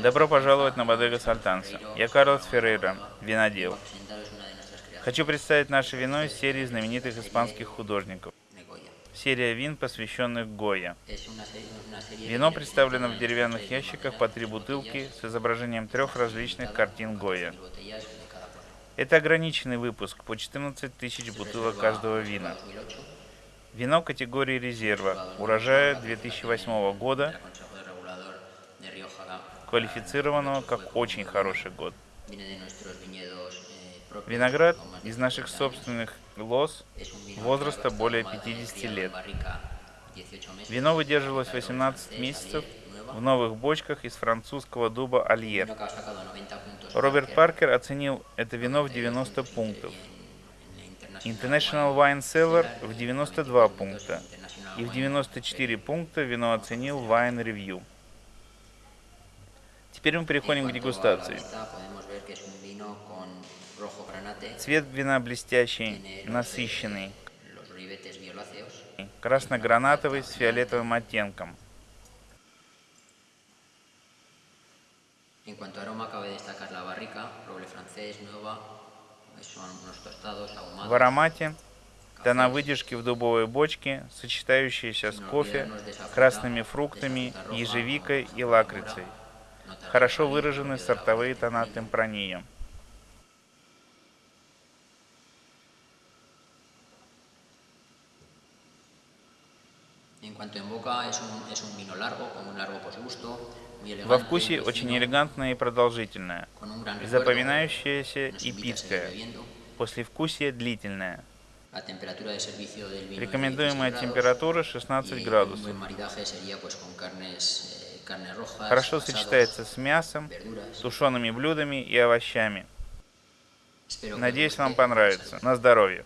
Добро пожаловать на Бодега Сальтанса. Я Карлос Феррейра, винодел. Хочу представить наше вино из серии знаменитых испанских художников. Серия вин, посвященных Гойя. Вино представлено в деревянных ящиках по три бутылки с изображением трех различных картин Гойя. Это ограниченный выпуск по 14 тысяч бутылок каждого вина. Вино категории резерва, урожая 2008 года, квалифицированного как очень хороший год. Виноград из наших собственных лоз возраста более 50 лет. Вино выдерживалось 18 месяцев в новых бочках из французского дуба Альер. Роберт Паркер оценил это вино в 90 пунктов. International Wine Cellar в 92 пункта. И в 94 пункта вино оценил Wine Review. Теперь мы переходим к дегустации. Цвет вина блестящий, насыщенный, красно-гранатовый с фиолетовым оттенком. В аромате тона выдержки в дубовой бочке, сочетающиеся с кофе, красными фруктами, ежевикой и лакрицей. Хорошо выражены сортовые тона темпрании. Во вкусе очень элегантное и продолжительное, запоминающееся и питкое, послевкусие длительное. Рекомендуемая температура 16 градусов. Хорошо сочетается с мясом, тушеными блюдами и овощами. Надеюсь, вам понравится. На здоровье!